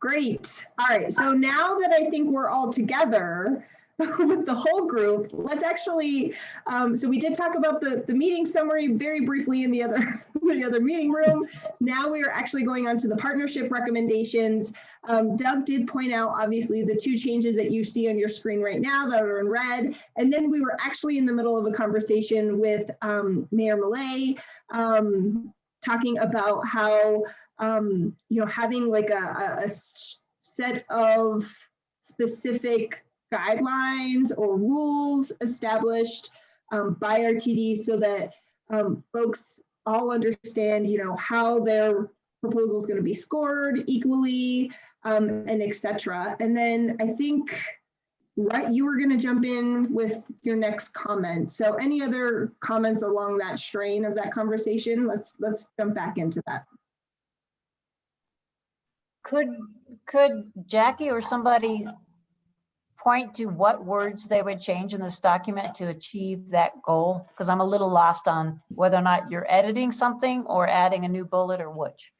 Great. All right. So now that I think we're all together with the whole group, let's actually, um, so we did talk about the, the meeting summary very briefly in the other, the other meeting room. Now we are actually going on to the partnership recommendations. Um, Doug did point out, obviously, the two changes that you see on your screen right now that are in red. And then we were actually in the middle of a conversation with um, Mayor Millet um, talking about how um, you know, having like a, a, set of specific guidelines or rules established um, by RTD so that um, folks all understand, you know, how their proposal is going to be scored equally um, and etc. And then I think, right, you were going to jump in with your next comment. So any other comments along that strain of that conversation? Let's let's jump back into that. Could, could Jackie or somebody point to what words they would change in this document to achieve that goal? Because I'm a little lost on whether or not you're editing something or adding a new bullet or which.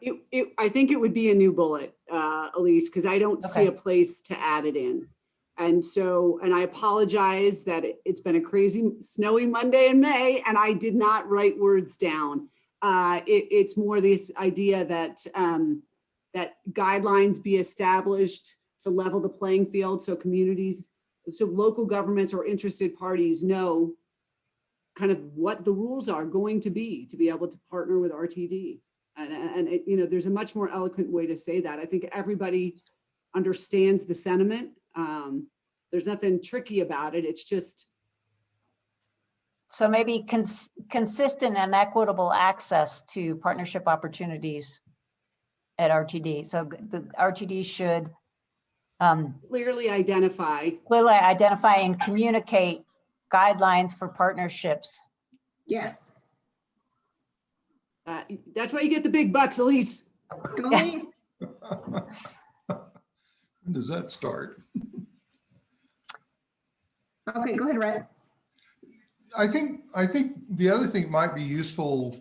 It, it, I think it would be a new bullet, uh, Elise, because I don't see a place to add it in. And so, and I apologize that it- it's been a crazy snowy Monday in May and I did not write words down. Uh, it, it's more this idea that, um, that guidelines be established to level the playing field so communities, so local governments or interested parties know kind of what the rules are going to be to be able to partner with RTD. And, and it, you know, there's a much more eloquent way to say that. I think everybody understands the sentiment. Um, there's nothing tricky about it. It's just, So maybe cons- consistent and equitable access to partnership opportunities at RTD. So the RTD should um, clearly identify, clearly identify and communicate guidelines for partnerships. Yes. uh, that's why you get the big bucks, Elise. Go When does that start? Okay, go ahead, Rhett. I think, I think the other thing might be useful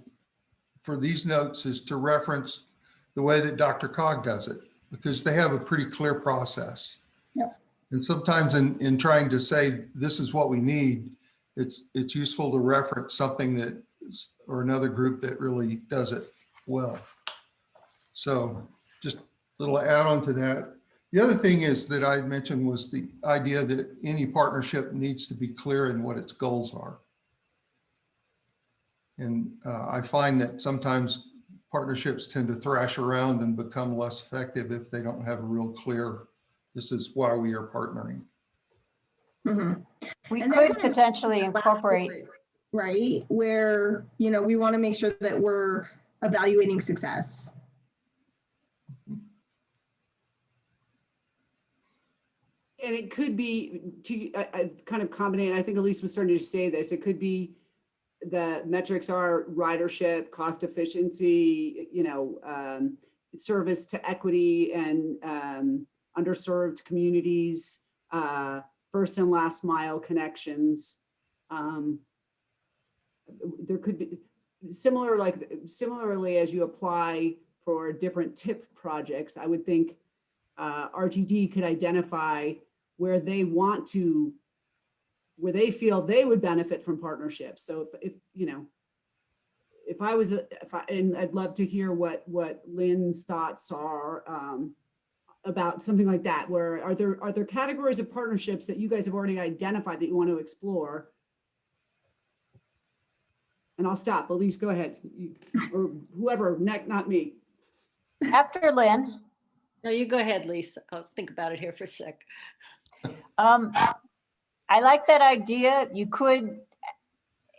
for these notes is to reference the way that DRCOG does it, because they have a pretty clear process. Yep. And sometimes in, in trying to say, this is what we need, it's, it's useful to reference something that, or another group that really does it well. So just a little add on to that. The other thing is that I mentioned was the idea that any partnership needs to be clear in what its goals are. And uh, I find that sometimes partnerships tend to thrash around and become less effective if they don't have a real clear, this is why we are partnering. Mhm. We And could potentially incorporate, bullet, Right, where, you know, we want to make sure that we're evaluating success. And it could be to, I, I kind of combine, I think Elise was starting to say this, it could be the metrics are ridership, cost efficiency, you know, um, service to equity and, um, underserved communities, uh, first and last mile connections. Um, there could be similar, like similarly as you apply for different tip projects, I would think uh, RTD could identify where they want to, where they feel they would benefit from partnerships. So if, if, you know, if I was, a- if I, and I'd love to hear what, what Lynn's thoughts are um, about something like that, where are there, are there categories of partnerships that you guys have already identified that you want to explore? And I'll stop. Elise, go ahead. You- Or whoever, neck, not me. after Lynn, No, you go ahead, Lisa. I'll think about it here for a sec. Um, I like that idea. You could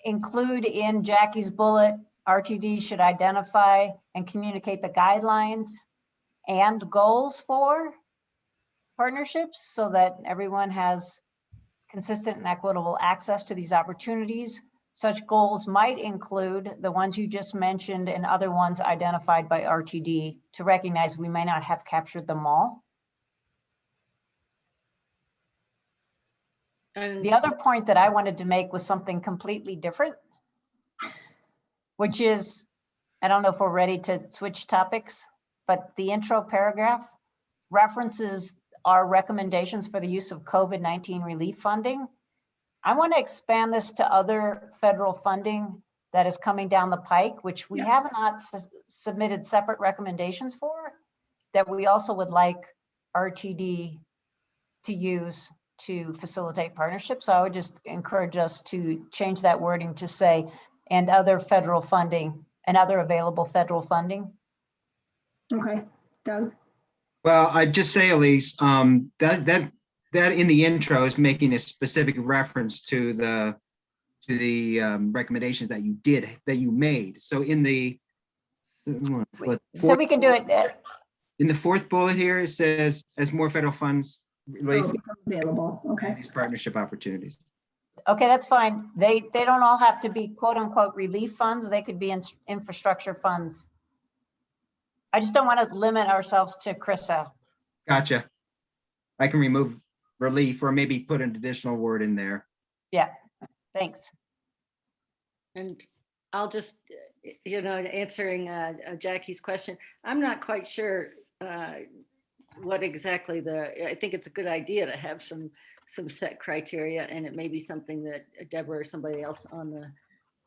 include in Jackie's bullet, RTD should identify and communicate the guidelines and goals for partnerships so that everyone has consistent and equitable access to these opportunities. Such goals might include the ones you just mentioned and other ones identified by RTD to recognize we may not have captured them all. And The other point that I wanted to make was something completely different, which is, I don't know if we're ready to switch topics, but the intro paragraph references our recommendations for the use of COVID-19 relief funding. I want to expand this to other federal funding that is coming down the pike, which we Yes. have not s- submitted separate recommendations for, that we also would like RTD to use to facilitate partnerships. So I would just encourage us to change that wording to say, and other federal funding and other available federal funding. Okay, Doug? Well, I'd just say, Elise, um, that, that, that in the intro is making a specific reference to the, to the, um, recommendations that you did, that you made. So in the, what, So we can do it, uh, in the fourth bullet here, it says, as more federal funds relief Oh, become Available, okay. these partnership opportunities. okay, that's fine. They, they don't all have to be quote unquote relief funds. They could be in- infrastructure funds. I just don't want to limit ourselves to CRRSAA. Gotcha. I can remove relief or maybe put an additional word in there. Yeah, thanks. And I'll just, uh, you know, answering uh, uh, Jackie's question, I'm not quite sure uh, what exactly the, I think it's a good idea to have some, some set criteria and it may be something that Deborah or somebody else on the,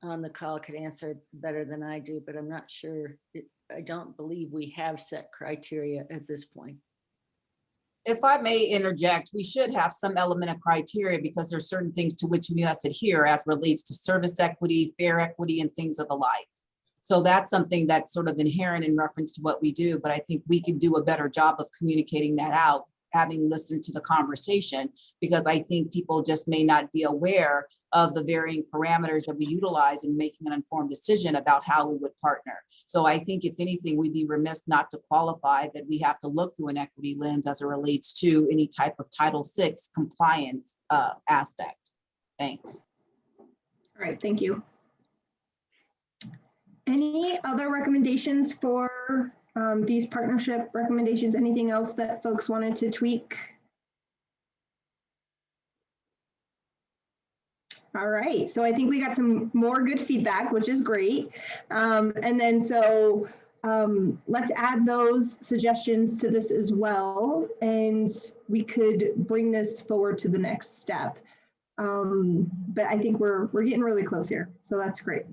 on the call could answer better than I do, but I'm not sure. it- I don't believe we have set criteria at this point. If I may interject, we should have some element of criteria because there's certain things to which we must adhere as relates to service equity, fair equity, and things of the like. So that's something that's sort of inherent in reference to what we do, but I think we can do a better job of communicating that out, having listened to the conversation, because I think people just may not be aware of the varying parameters that we utilize in making an informed decision about how we would partner. So I think if anything, we'd be remiss not to qualify that we have to look through an equity lens as it relates to any type of Title VI compliance uh, aspect. Thanks. All right, thank you. Any other recommendations for um, these partnership recommendations? Anything else that folks wanted to tweak? All right, so I think we got some more good feedback, which is great. Um, And then so um, let's add those suggestions to this as well, and we could bring this forward to the next step. Um, but I think we're, we're getting really close here, so that's great.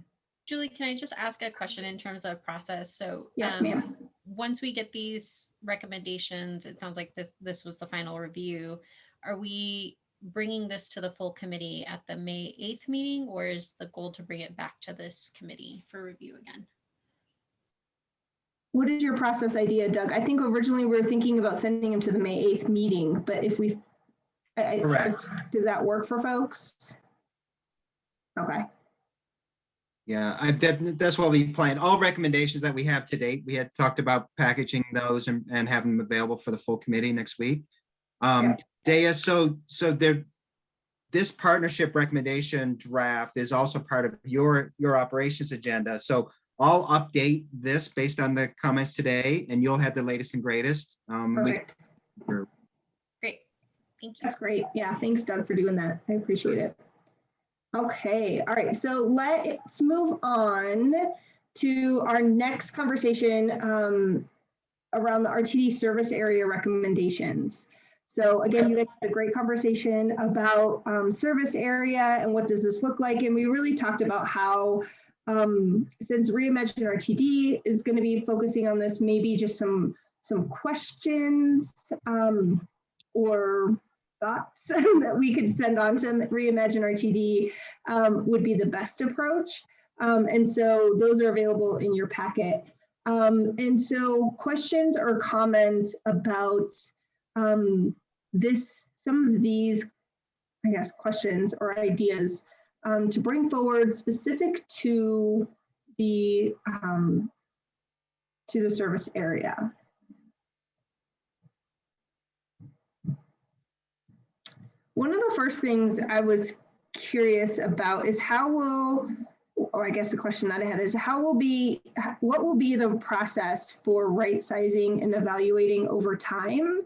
Julie, can I just ask a question in terms of process? So. Yes, um, ma'am. Once we get these recommendations, it sounds like this, this was the final review. Are we bringing this to the full committee at the May 8th meeting? Or is the goal to bring it back to this committee for review again? What is your process idea, Doug? I think originally we were thinking about sending him to the May 8th meeting, but if we, I- I- Correct. does that work for folks? Okay, Yeah, I, that, that's what we planned. All recommendations that we have to date, we had talked about packaging those and, and having them available for the full committee next week. Um, Dea, so, so there, this partnership recommendation draft is also part of your, your operations agenda. So I'll update this based on the comments today and you'll have the latest and greatest. Um, we- perfect. Great, thank you. That's great. Yeah, thanks Doug for doing that. I appreciate it. Okay, all right, so let's move on to our next conversation um, around the RTD service area recommendations. So again, you guys had a great conversation about um, service area and what does this look like? And we really talked about how um, since Reimagine RTD is going to be focusing on this, maybe just some some questions um, or thoughts that we could send on to Reimagine RTD um, would be the best approach. Um, and so those are available in your packet. Um, and so questions or comments about um, this, some of these, I guess, questions or ideas um, to bring forward specific to the um, to the service area. One of the first things I was curious about is how will, or I guess the question that I had is how will be, what will be the process for right sizing and evaluating over time?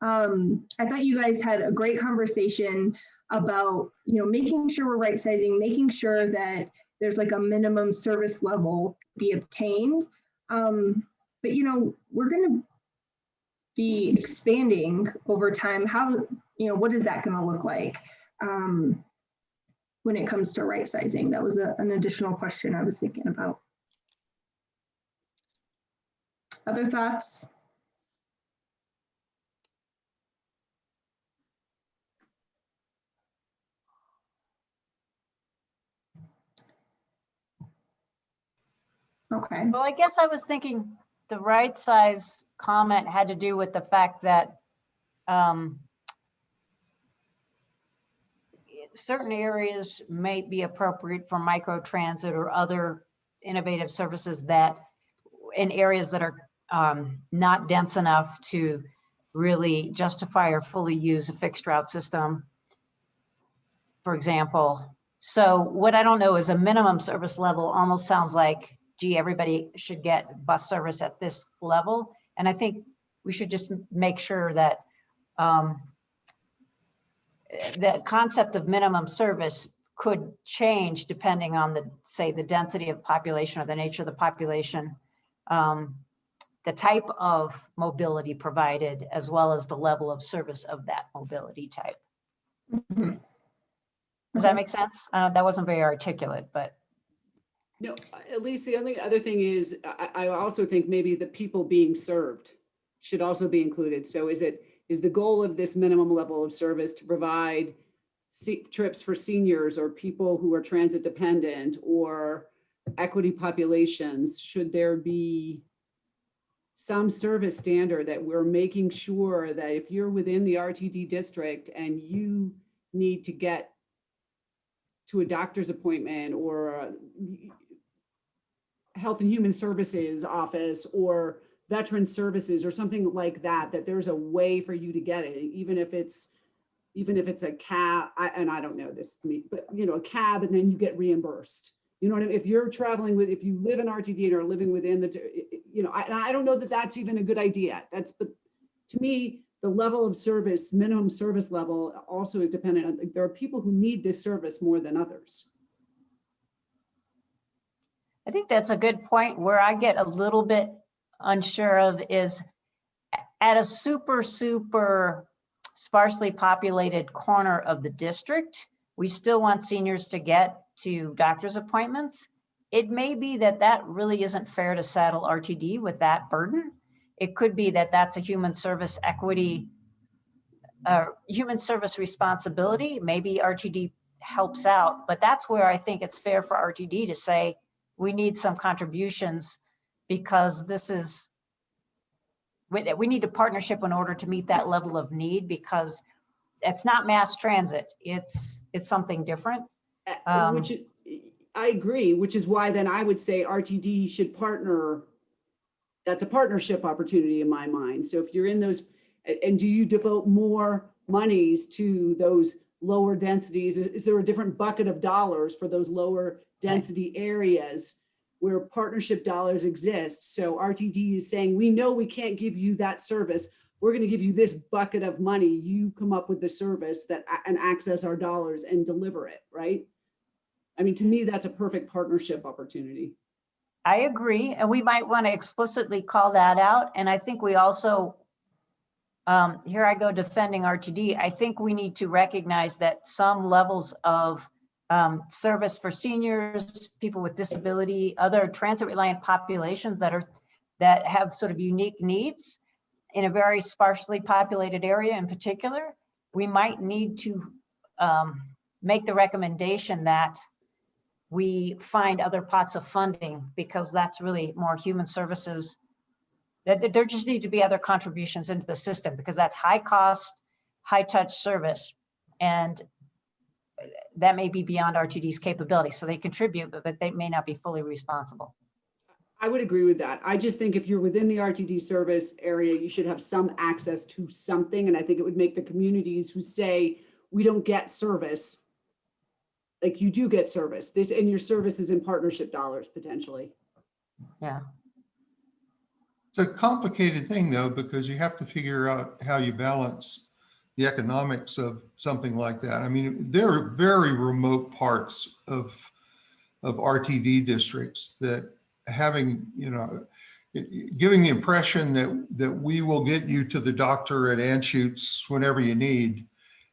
Um, I thought you guys had a great conversation about, you know, making sure we're right sizing, making sure that there's like a minimum service level be obtained. Um, but you know, we're gonna be expanding over time. How, you know, what is that gonna look like? Um, when it comes to right sizing? That was a- an additional question I was thinking about. Other thoughts? Okay, Well, I guess I was thinking the right size comment had to do with the fact that um, certain areas may be appropriate for micro transit or other innovative services that in areas that are um, not dense enough to really justify or fully use a fixed route system, for example. So what I don't know is a minimum service level almost sounds like, gee, everybody should get bus service at this level. And I think we should just make sure that um, the concept of minimum service could change depending on the, say, the density of population or the nature of the population, um, the type of mobility provided, as well as the level of service of that mobility type. Mhm. Does that make sense? Uh, That wasn't very articulate, but No, at least the only other thing is, I, I also think maybe the people being served should also be included. So is it, is the goal of this minimum level of service to provide trips for seniors or people who are transit dependent or equity populations? Should there be some service standard that we're making sure that if you're within the RTD district and you need to get to a doctor's appointment or Health and Human Services office or Veteran Services or something like that, that there's a way for you to get it, even if it's, even if it's a cab, I, and I don't know this, me, but you know, a cab and then you get reimbursed. You know what I mean? If you're traveling with, if you live in RTD and are living within the, you know, I, I don't know that that's even a good idea. That's, but to me, the level of service, minimum service level also is dependent on, there are people who need this service more than others. I think that's a good point. Where I get a little bit unsure of is at a super, super sparsely populated corner of the district, we still want seniors to get to doctor's appointments. It may be that that really isn't fair to saddle RTD with that burden. It could be that that's a human service equity, uh, human service responsibility. Maybe RTD helps out, but that's where I think it's fair for RTD to say, we need some contributions because this is, we, we need a partnership in order to meet that level of need because it's not mass transit. It's, it's something different. Um, Which, i- agree, which is why then I would say RTD should partner. That's a partnership opportunity in my mind. So if you're in those, and do you devote more monies to those lower densities? Is there a different bucket of dollars for those lower density areas where partnership dollars exist? So RTD is saying, we know we can't give you that service. We're going to give you this bucket of money. You come up with the service that, and access our dollars and deliver it, right? I mean, to me, that's a perfect partnership opportunity. I agree, and we might want to explicitly call that out. And I think we also, um, here I go defending RTD. I think we need to recognize that some levels of um, service for seniors, people with disability, other transit reliant populations that are, that have sort of unique needs in a very sparsely populated area in particular, we might need to um, make the recommendation that we find other pots of funding because that's really more human services. That there just need to be other contributions into the system because that's high cost, high touch service. And that may be beyond RTD's capability. So they contribute, but but they may not be fully responsible. I would agree with that. I just think if you're within the RTD service area, you should have some access to something. And I think it would make the communities who say, we don't get service, like you do get service, this, and your service is in partnership dollars potentially. Yeah. It's a complicated thing though, because you have to figure out how you balance the economics of something like that. I mean, there are very remote parts of of RTD districts that having, you know, giving the impression that, that we will get you to the doctor at Anschutz whenever you need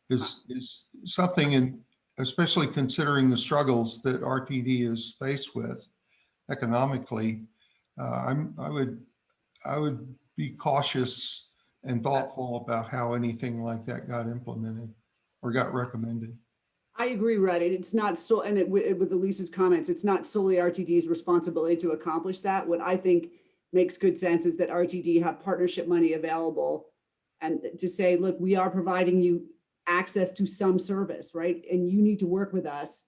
is, is something in, especially considering the struggles that RTD is faced with economically. Uh, I'm, I would, I would be cautious and thoughtful about how anything like that got implemented or got recommended. I agree, Rhett. It's not so, and it, with Elise's comments, it's not solely RTD's responsibility to accomplish that. What I think makes good sense is that RTD have partnership money available and to say, look, we are providing you access to some service, right? And you need to work with us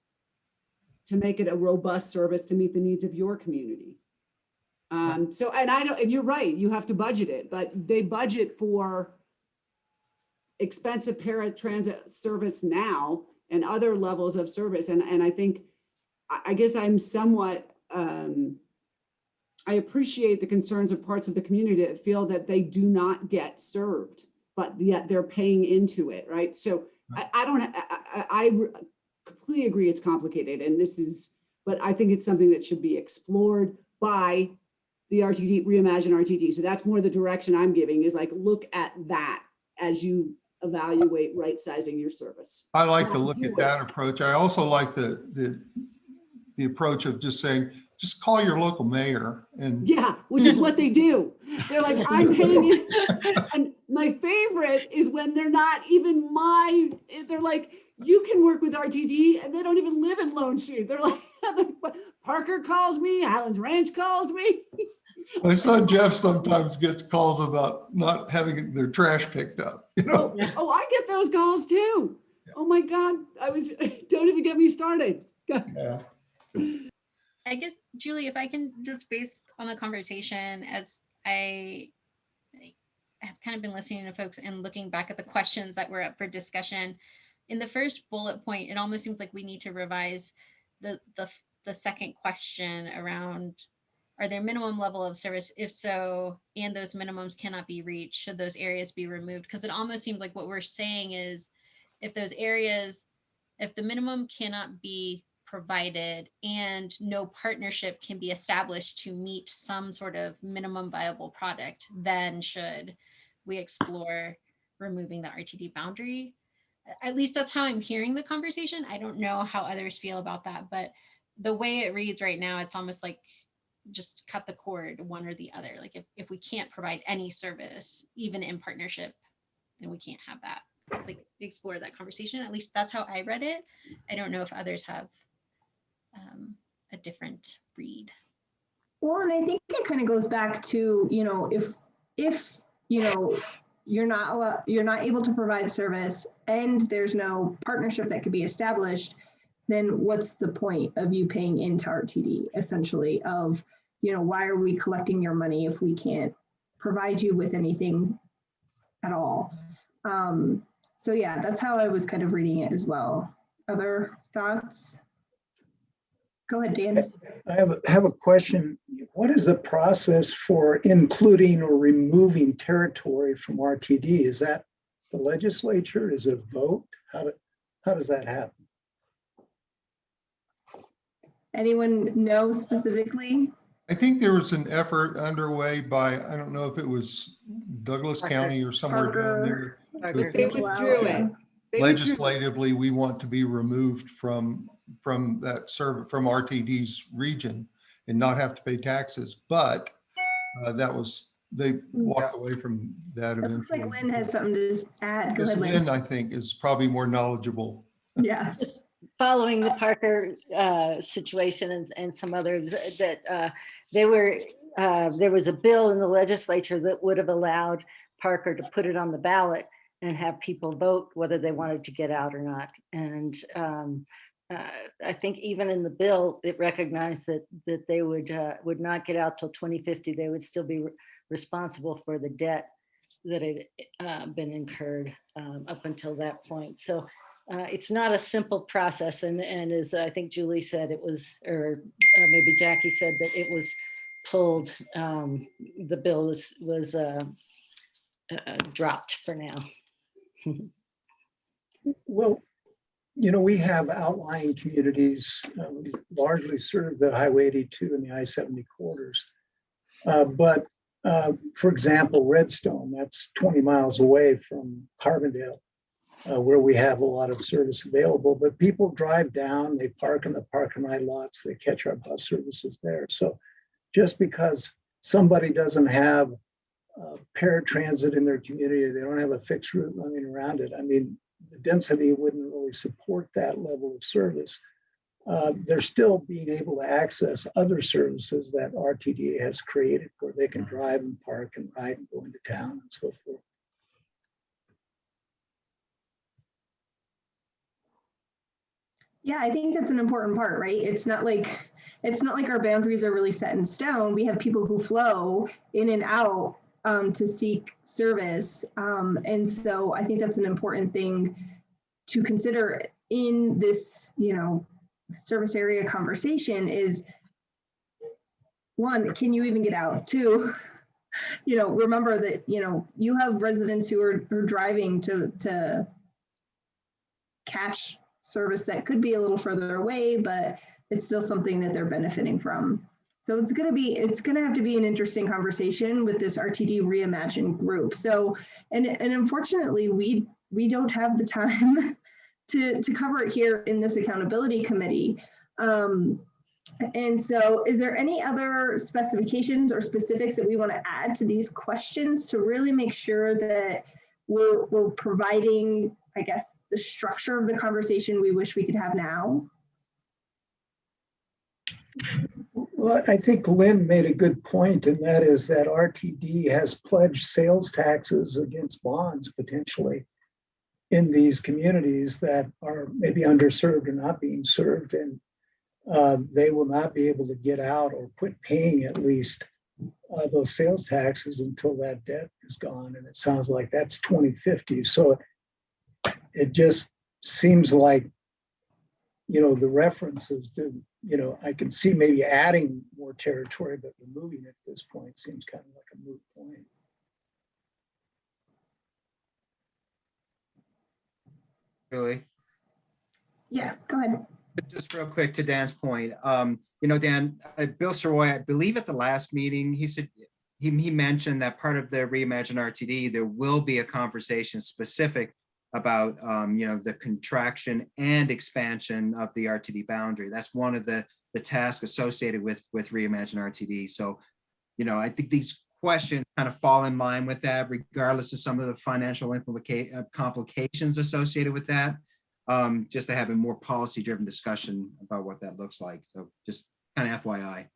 to make it a robust service to meet the needs of your community. Um, so, and I don't, and you're right, you have to budget it, but they budget for expensive paratransit service now and other levels of service. And, and I think, I, guess I'm somewhat, um, I appreciate the concerns of parts of the community that feel that they do not get served, but yet they're paying into it, right? So I, I don't, I, I, I completely agree it's complicated and this is, but I think it's something that should be explored by the RTD, reimagine RTD. So that's more the direction I'm giving is like, look at that as you evaluate right sizing your service. I like to look at it. that approach. I also like the, the, the approach of just saying, just call your local mayor and Yeah, which is what they do. They're like, I'm paying you. And my favorite is when they're not even my, they're like, you can work with RTD and they don't even live in Lone Tree. They're like, Parker calls me, Highlands Ranch calls me. my son Jeff sometimes gets calls about not having their trash picked up, you know? Oh, oh I get those calls too. Oh my God, I was, don't even get me started. Yeah. I guess, Julie, if I can just base on the conversation as I I have kind of been listening to folks and looking back at the questions that were up for discussion. In the first bullet point, it almost seems like we need to revise the, the, the second question around are there minimum level of service? If so, and those minimums cannot be reached, should those areas be removed? Because it almost seems like what we're saying is if those areas, if the minimum cannot be provided and no partnership can be established to meet some sort of minimum viable product, then should we explore removing the RTD boundary? At least that's how I'm hearing the conversation. I don't know how others feel about that, but the way it reads right now, it's almost like just cut the cord one or the other. Like if, if we can't provide any service, even in partnership, then we can't have that. Like explore that conversation. At least that's how I read it. I don't know if others have um, a different read. Well, and I think it kind of goes back to, you know, if, if, you know, you're not, you're not able to provide service and there's no partnership that could be established, then what's the point of you paying into RTD essentially of, you know, why are we collecting your money if we can't provide you with anything at all? Um, so yeah, that's how I was kind of reading it as well. Other thoughts? Go ahead, Dan. I have, a have a question. What is the process for including or removing territory from RTD? Is that the legislature? Is it a vote? How, do- how does that happen? Anyone know specifically? I think there was an effort underway by, I don't know if it was Douglas Parker. County or somewhere down there. Parker. They Wow, withdrew yeah. it. They withdrew- Legislatively, we want to be removed from, from that serv, from RTD's region and not have to pay taxes, but uh, that was, they walked away from that It looks like. Lynn has something to add. Go Ms. ahead, Lynn. Lynn, I think, is probably more knowledgeable. Yes. Following the Parker uh, situation and, and some others that uh, they were, uh, there was a bill in the legislature that would have allowed Parker to put it on the ballot and have people vote whether they wanted to get out or not. And um, uh, I think even in the bill, it recognized that, that they would, uh, would not get out till 2050. They would still be re- responsible for the debt that had uh, been incurred um, up until that point. So uh, it's not a simple process and, and as I think Julie said, it was, or uh, maybe Jackie said that it was pulled, um, the bill was, was uh, uh, dropped for now. well, you know, we have outlying communities, uh, we largely serve the Highway 82 and the I-70 corridors. Uh, But, uh, for example, Redstone, that's 20 miles away from Carbondale, uh, where we have a lot of service available. But people drive down, they park in the park and ride lots, they catch our bus services there. So just because somebody doesn't have uh, paratransit in their community, they don't have a fixed route running around it. I mean, the density wouldn't really support that level of service. Uh, They're still being able to access other services that RTDA has created where they can drive and park and ride and go into town and so forth. Yeah, I think that's an important part, right? It's not like, it's not like our boundaries are really set in stone. We have people who flow in and out um, to seek service. Um, and so I think that's an important thing to consider in this, you know, service area conversation is one, can you even get out? Two, you know, remember that, you know, you have residents who are, are driving to, to catch service that could be a little further away, but it's still something that they're benefiting from. So it's going to be, it's going to have to be an interesting conversation with this RTD reimagined group. So, and, and unfortunately, we, we don't have the time to, to cover it here in this accountability committee. Um, and so is there any other specifications or specifics that we want to add to these questions to really make sure that we're, we're providing, I guess, the structure of the conversation we wish we could have now? Well, I think Lynn made a good point, and that is that RTD has pledged sales taxes against bonds potentially in these communities that are maybe underserved or not being served, and uh, they will not be able to get out or quit paying at least uh, those sales taxes until that debt is gone. And it sounds like that's 2050. So it just seems like, you know, the references to, you know, I can see maybe adding more territory, but removing it at this point seems kind of like a moot point. Really? Yeah, go ahead. Just real quick to Dan's point, um, you know, Dan, uh, Bill Sirois, I believe at the last meeting, he said, he, he mentioned that part of the Reimagine RTD, there will be a conversation specific about, um, you know, the contraction and expansion of the RTD boundary. That's one of the, the tasks associated with, with Reimagine RTD. So, you know, I think these questions kind of fall in line with that, regardless of some of the financial implica- uh, complications associated with that um, just to have a more policy driven discussion about what that looks like. So just kind of FYI.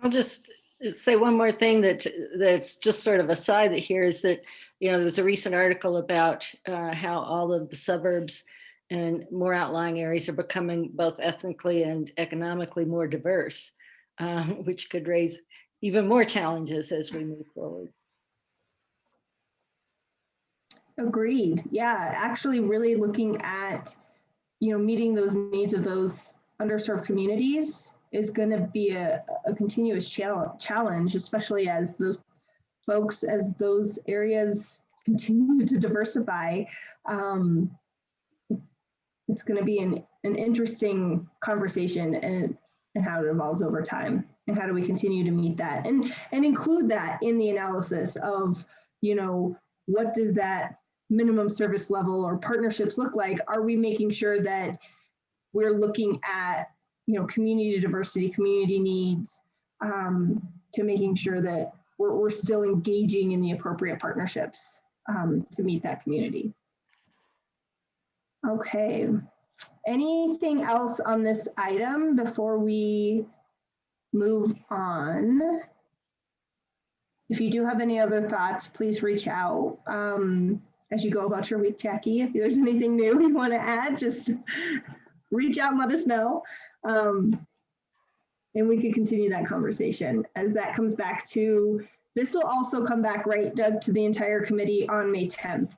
I'll just say one more thing that that's just sort of a side that here is that, you know, there was a recent article about uh, how all of the suburbs and more outlying areas are becoming both ethnically and economically more diverse, uh, which could raise even more challenges as we move forward. Agreed. Yeah, actually really looking at, you know, meeting those needs of those underserved communities is going to be a, a continuous challenge, especially as those folks, as those areas continue to diversify. Um, it's going to be an, an interesting conversation and, and how it evolves over time and how do we continue to meet that and, and include that in the analysis of, you know, what does that minimum service level or partnerships look like? Are we making sure that we're looking at, you know, community diversity, community needs, um, to making sure that we're, we're still engaging in the appropriate partnerships um, to meet that community. Okay. Anything else on this item before we move on? If you do have any other thoughts, please reach out. Um, as you go about your week, Jackie. If there's anything new you want to add, just reach out and let us know. Um, and we can continue that conversation as that comes back to, this will also come back, right, Doug, to the entire committee on May 10th.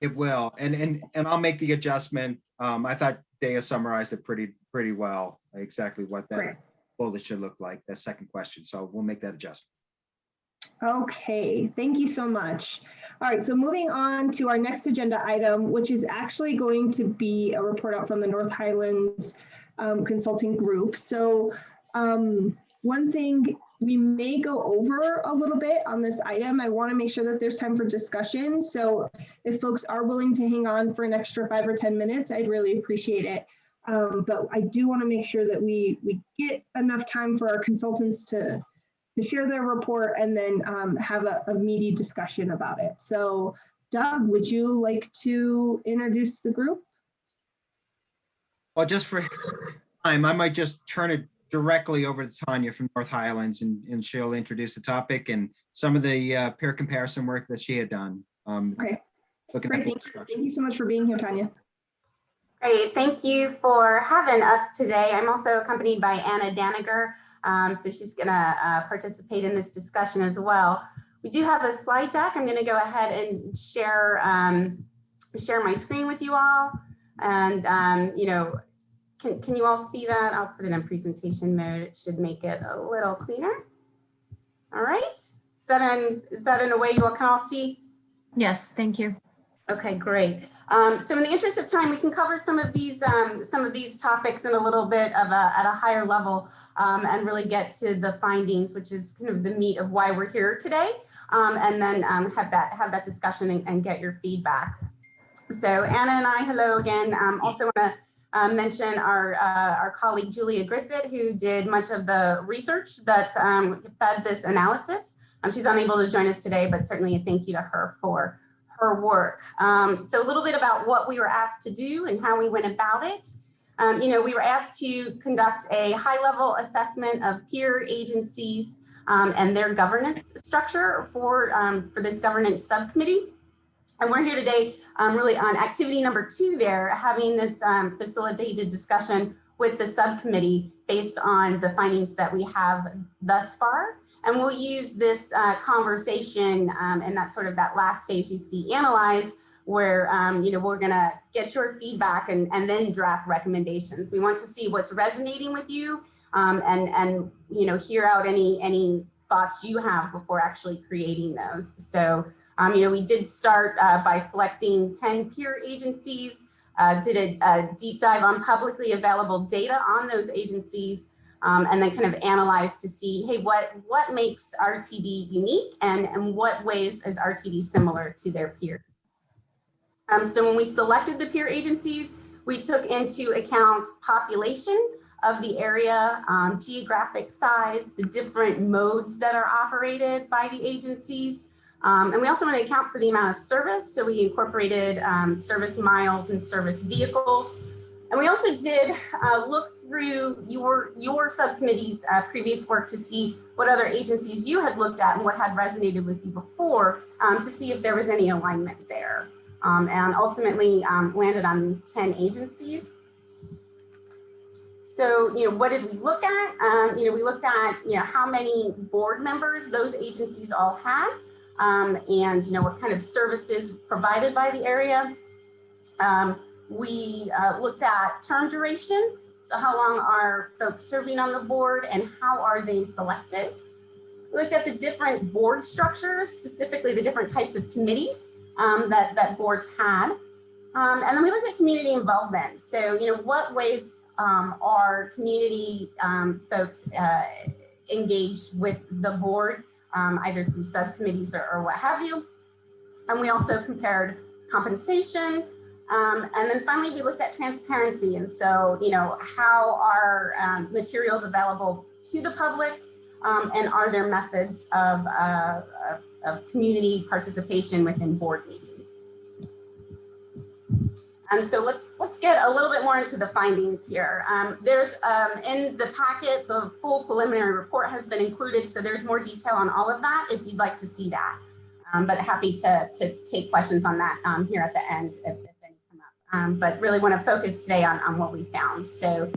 It will, and and and I'll make the adjustment. Um, I thought Daya summarized it pretty pretty well, exactly what Great. that bullet should look like, that second question. So we'll make that adjustment. Okay, thank you so much. All right, so moving on to our next agenda item, which is actually going to be a report out from the North Highlands um, Consulting Group. So um, one thing we may go over a little bit on this item. I want to make sure that there's time for discussion. So if folks are willing to hang on for an extra five or 10 minutes, I'd really appreciate it. Um, but I do want to make sure that we, we get enough time for our consultants to, to share their report and then um, have a, a meaty discussion about it. So Doug, would you like to introduce the group? Well, just for time, I might just turn it directly over to Tanya from North Highlands and, and she'll introduce the topic and some of the uh, peer comparison work that she had done. Um, Okay, Looking great. at Thank you. Thank you so much for being here, Tanya. Great, thank you for having us today. I'm also accompanied by Anna Daniger, um, so she's gonna uh, participate in this discussion as well. We do have a slide deck. I'm gonna go ahead and share um, share my screen with you all. And um, you know, can, can you all see that? I'll put it in presentation mode. It should make it a little cleaner. All right, is that in, is that in a way you all can all see? Yes, thank you. Okay, great. Um, so in the interest of time, we can cover some of these um, some of these topics in a little bit of a at a higher level um, and really get to the findings, which is kind of the meat of why we're here today, um, and then um, have that have that discussion and, and, get your feedback. So Anna and I, hello again. Um, also want to uh, mention our uh, our colleague Julia Grissett, who did much of the research that fed this analysis. she's unable to join us today, but certainly a thank you to her for her work. Um, so a little bit about what we were asked to do and how we went about it. Um, you know, we were asked to conduct a high level assessment of peer agencies um, and their governance structure for, um, for this governance subcommittee. And we're here today um, really on activity number two there, having this um, facilitated discussion with the subcommittee based on the findings that we have thus far. And we'll use this uh, conversation um, and that sort of that last phase you see analyze where, um, you know, we're gonna get your feedback and, and then draft recommendations. We want to see what's resonating with you um, and, and, you know, hear out any, any thoughts you have before actually creating those. So, um, you know, we did start uh, by selecting 10 peer agencies, uh, did a, a deep dive on publicly available data on those agencies, um, and then kind of analyze to see, hey, what, what makes RTD unique and, and what ways is RTD similar to their peers? Um, so when we selected the peer agencies, we took into account population of the area, um, geographic size, the different modes that are operated by the agencies. Um, and we also want to account for the amount of service. So we incorporated um, service miles and service vehicles. And we also did uh, look through your, your subcommittee's uh, previous work to see what other agencies you had looked at and what had resonated with you before um, to see if there was any alignment there. Um, and ultimately um, landed on these 10 agencies. So, you know, what did we look at? Um, you know, we looked at, you know, how many board members those agencies all had um, and, you know, what kind of services provided by the area. Um, we uh, looked at term durations. So how long are folks serving on the board and how are they selected? We looked at the different board structures, specifically the different types of committees um, that, that boards had. Um, and then we looked at community involvement. So, you know, what ways um, are community um, folks uh, engaged with the board, um, either through subcommittees or, or, what have you. And we also compared compensation. Um, and then finally, we looked at transparency. And so, you know, how are materials available to the public and are there methods of, uh, of community participation within board meetings. And so let's let's get a little bit more into the findings here. Um, there's um, in the packet, the full preliminary report has been included, so there's more detail on all of that if you'd like to see that. Um, but happy to, to take questions on that um, here at the end if, if any come up. Um, but really want to focus today on, on what we found. So,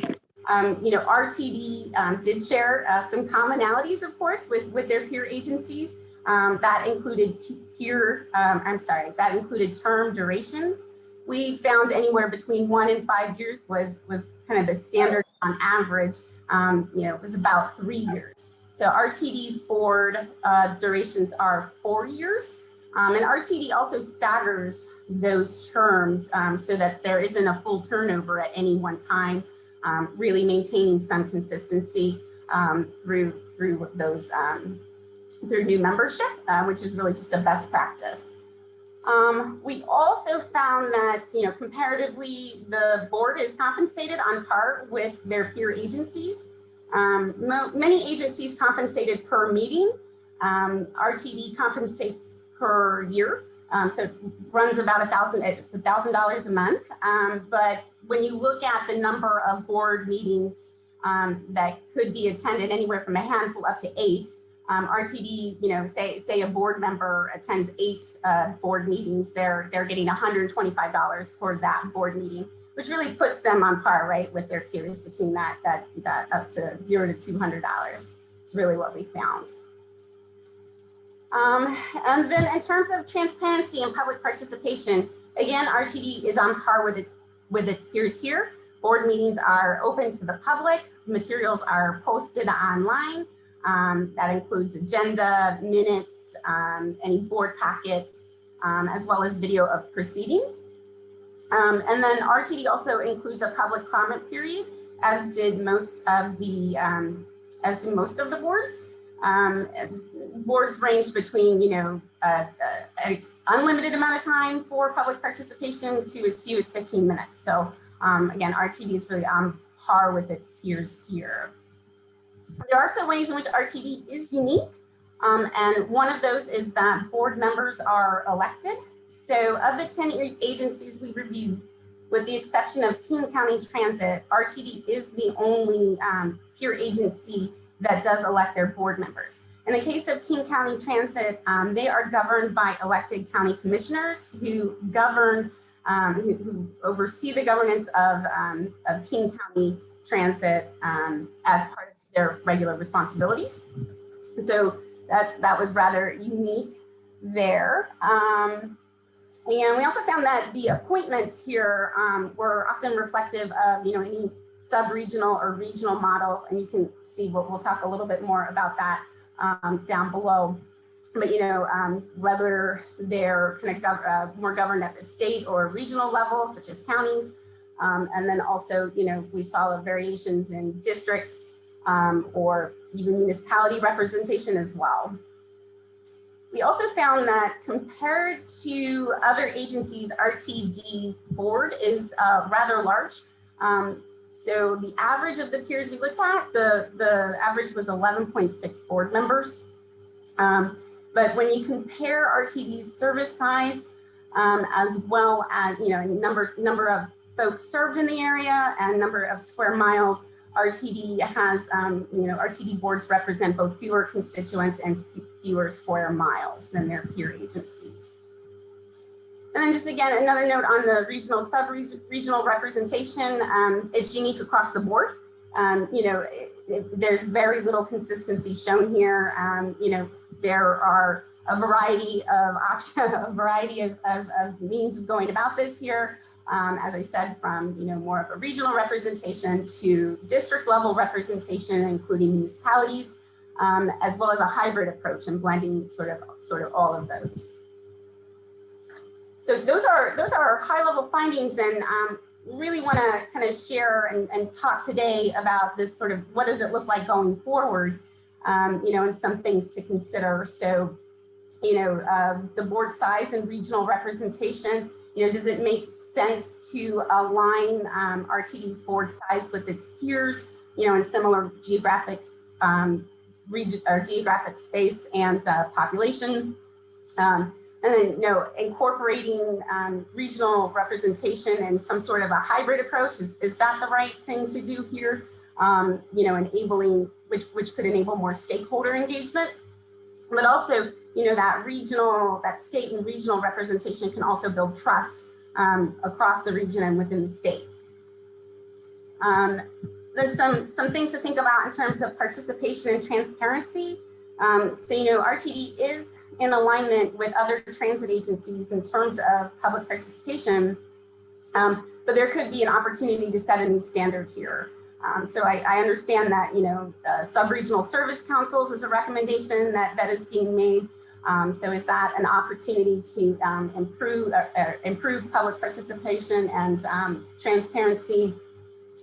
um, you know, RTD did share uh, some commonalities, of course, with, with their peer agencies. Um, that included peer, um, I'm sorry, that included term durations. We found anywhere between one and five years was, was kind of the standard on average, um, you know, it was about three years. So RTD's board uh, durations are four years. Um, and RTD also staggers those terms um, so that there isn't a full turnover at any one time, um, really maintaining some consistency um, through through those um, through new membership, uh, which is really just a best practice. Um, we also found that, you know, comparatively, the board is compensated on par with their peer agencies. Um, many agencies compensated per meeting. Um, RTD compensates per year. Um, so it runs about a thousand, it's a thousand dollars a month. Um, but when you look at the number of board meetings um, that could be attended anywhere from a handful up to eight, um, RTD, you know, say say a board member attends eight uh, board meetings, they're they're getting $125 for that board meeting, which really puts them on par, right, with their peers between that that that up to zero to $200. It's really what we found. Um, and then in terms of transparency and public participation, again, RTD is on par with its with its peers here. Board meetings are open to the public. Materials are posted online. Um, that includes agenda, minutes, um, any board packets, um, as well as video of proceedings. Um, and then RTD also includes a public comment period, as did most of the, um, as do most of the boards. Boards range between, you know, uh, uh, an unlimited amount of time for public participation to as few as 15 minutes. So um, again, RTD is really on par with its peers here. There are some ways in which RTD is unique. Um, and one of those is that board members are elected. So of the 10 agencies we reviewed, with the exception of King County Transit, RTD is the only um, peer agency that does elect their board members. In the case of King County Transit, um, they are governed by elected county commissioners who govern, um, who, who, oversee the governance of, um, of King County Transit um, as part their regular responsibilities. So that, that was rather unique there. Um, and we also found that the appointments here um, were often reflective of, you know, any sub-regional or regional model. And you can see what we'll talk a little bit more about that um, down below. But, you know, um, whether they're kind of gov uh, more governed at the state or regional level, such as counties. Um, and then also, you know, we saw variations in districts um, or even municipality representation as well. We also found that compared to other agencies, RTD's board is uh, rather large. Um, so the average of the peers we looked at, the, the average was 11.6 board members. Um, but when you compare RTD's service size, um, as well as, you know, number, number of folks served in the area and number of square miles, RTD has, um, you know, RTD boards represent both fewer constituents and fewer square miles than their peer agencies. And then just again, another note on the regional sub-regional representation, um, it's unique across the board. Um, you know, it, it, there's very little consistency shown here. Um, you know, there are a variety of options, a variety of, of, of, means of going about this here. Um, as I said, from you know more of a regional representation to district level representation, including municipalities, um, as well as a hybrid approach and blending sort of sort of all of those. So those are those are high level findings, and um, really want to kind of share and, and, talk today about this sort of what does it look like going forward, um, you know, and some things to consider. So, you know, uh, the board size and regional representation you know, does it make sense to align um, RTD's board size with its peers, you know, in similar geographic um, region or geographic space and uh, population? Um, and then, you know, incorporating um, regional representation and some sort of a hybrid approach, is, is that the right thing to do here? Um, you know, enabling, which, which could enable more stakeholder engagement, but also you know, that regional, that state and regional representation can also build trust um, across the region and within the state. Um, then some, some things to think about in terms of participation and transparency. Um, so, you know, RTD is in alignment with other transit agencies in terms of public participation, um, but there could be an opportunity to set a new standard here. Um, so I, I understand that, you know, uh, sub-regional service councils is a recommendation that, that is being made. Um, so is that an opportunity to um, improve, uh, uh, improve public participation and um, transparency?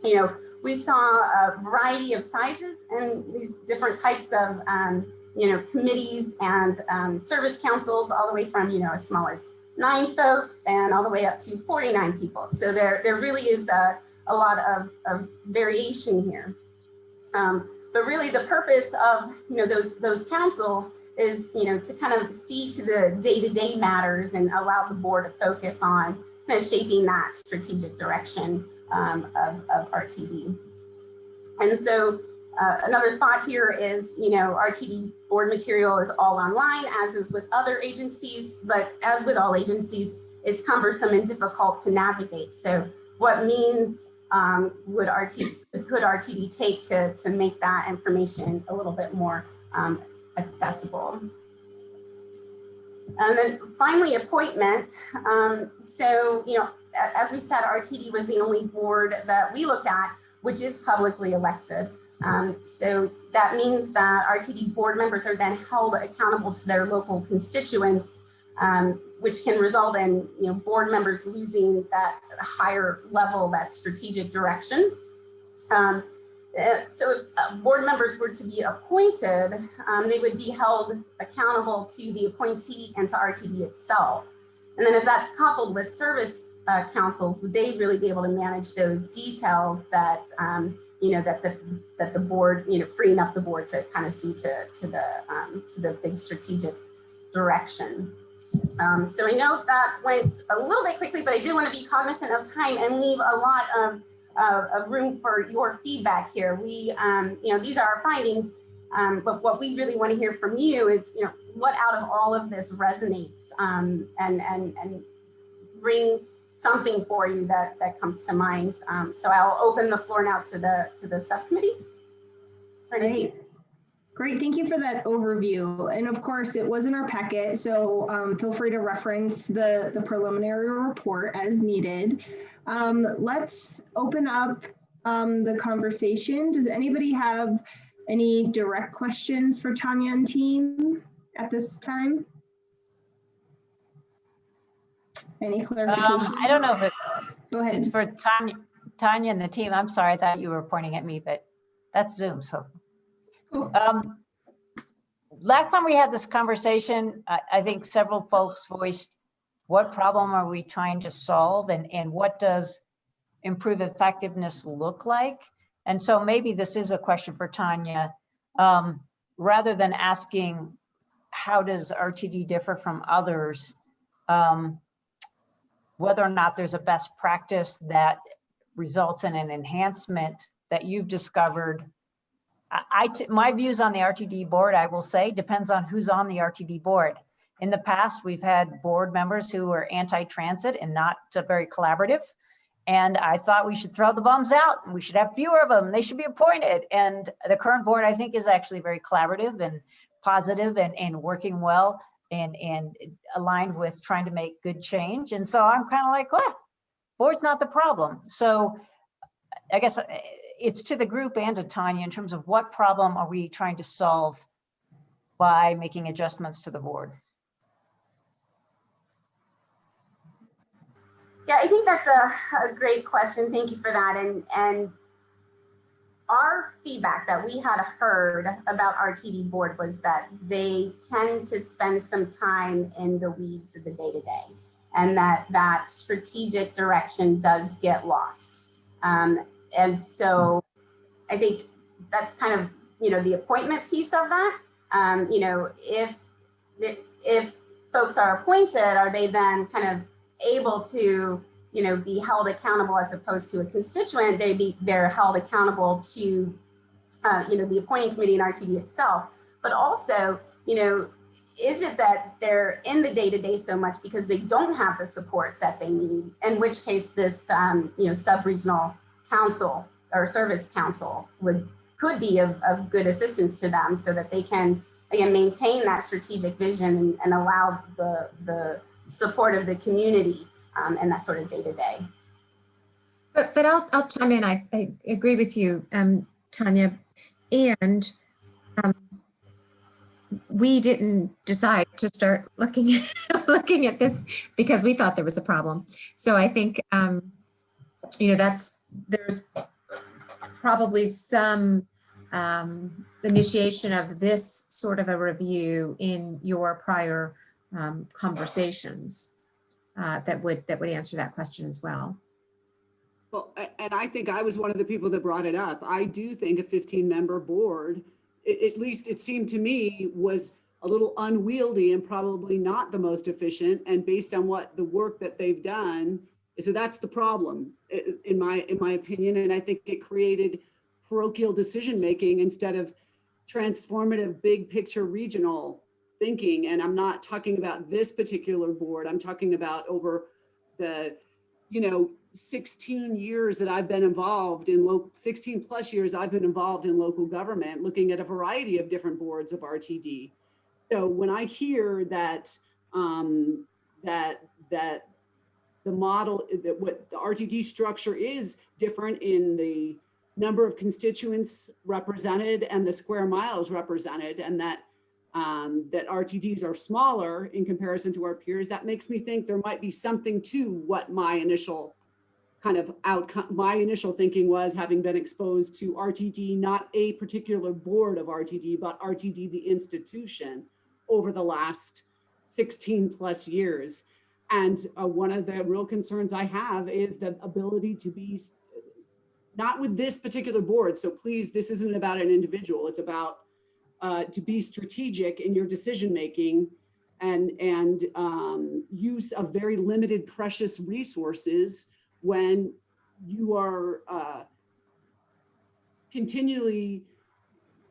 You know, we saw a variety of sizes and these different types of, um, you know, committees and um, service councils, all the way from, you know, as small as nine folks and all the way up to 49 people. So there, there really is a, a lot of, of variation here. Um, but really the purpose of, you know, those, those councils is, you know, to kind of see to the day-to-day matters and allow the board to focus on kind of shaping that strategic direction um, of, of RTD. And so uh, another thought here is, you know, RTD board material is all online, as is with other agencies, but as with all agencies, is cumbersome and difficult to navigate. So what means um, would RT, could RTD take to, to make that information a little bit more um, accessible? And then finally, appointment. Um, so, you know, as we said, RTD was the only board that we looked at, which is publicly elected. Um, so that means that RTD board members are then held accountable to their local constituents, um, which can result in, you know, board members losing that higher level, that strategic direction. Um, so if uh, board members were to be appointed, um, they would be held accountable to the appointee and to RTD itself. And then if that's coupled with service uh, councils, would they really be able to manage those details that, um, you know, that the that the board, you know, freeing up the board to kind of see to to the um, to the big strategic direction. Um, so I know that went a little bit quickly, but I did want to be cognizant of time and leave a lot of of room for your feedback here. We, um, you know, these are our findings, um, but what we really want to hear from you is, you know, what out of all of this resonates um, and and and brings something for you that that comes to mind. Um, so I'll open the floor now to the to the subcommittee. Great. Great, thank you for that overview. And of course, it was in our packet, so um, feel free to reference the, the preliminary report as needed. Um, let's open up um, the conversation. Does anybody have any direct questions for Tanya and team at this time? Any clarifications? Um, I don't know if it- Go ahead. it's for Tanya, Tanya and the team. I'm sorry, I thought you were pointing at me, but that's Zoom, so. Cool. Um, Last time we had this conversation, I, I think several folks voiced what problem are we trying to solve and, and what does improve effectiveness look like? And so maybe this is a question for Tanya. Um, Rather than asking, how does RTD differ from others? um, Whether or not there's a best practice that results in an enhancement that you've discovered I, my views on the RTD board, I will say, depends on who's on the RTD board. In the past, we've had board members who were anti-transit and not very collaborative. And I thought we should throw the bums out and we should have fewer of them. They should be appointed. And the current board, I think, is actually very collaborative and positive and, and working well and, and aligned with trying to make good change. And so I'm kind of like, well, board's not the problem. So I guess uh, it's to the group and to Tanya in terms of what problem are we trying to solve by making adjustments to the board? Yeah, I think that's a, a great question. Thank you for that. And and our feedback that we had heard about RTD board was that they tend to spend some time in the weeds of the day to day, and that that strategic direction does get lost. Um, and so, I think that's kind of you know the appointment piece of that. Um, you know, if if folks are appointed, are they then kind of able to you know be held accountable as opposed to a constituent they be they're held accountable to uh, you know the appointing committee and rtd itself. But also you know is it that they're in the day-to-day so much because they don't have the support that they need? In which case this um, you know sub-regional council or service council would could be of, of good assistance to them so that they can again maintain that strategic vision and, and allow the the support of the community um, and that sort of day to day. But, but I'll, I'll chime in. I, I agree with you, um, Tanya. And, um, we didn't decide to start looking, looking at this because we thought there was a problem. So I think, um, you know, that's, there's probably some, um, initiation of this sort of a review in your prior, um, conversations, uh, that would, that would answer that question as well. Well, and I think I was one of the people that brought it up. I do think a 15-member board, a- at least it seemed to me, was a little unwieldy and probably not the most efficient. And based on what the work that they've done, so that's the problem, in my, in my opinion. And I think it created parochial decision-making instead of transformative, big picture regional thinking. And I'm not talking about this particular board. I'm talking about over the, you know, 16 years that I've been involved in local, 16 plus years I've been involved in local government, looking at a variety of different boards of RTD. So when I hear that, um, that, that the model, that what the RTD structure is different in the number of constituents represented and the square miles represented, and that um, that RTDs are smaller in comparison to our peers, that makes me think there might be something to what my initial kind of outcome, my initial thinking was having been exposed to RTD, not a particular board of RTD, but RTD, the institution over the last 16 plus years. And uh, one of the real concerns I have is the ability to be, not with this particular board. So please, this isn't about an individual. It's about uh, to be strategic in your decision-making and, and um, use of very limited precious resources when you are uh, continually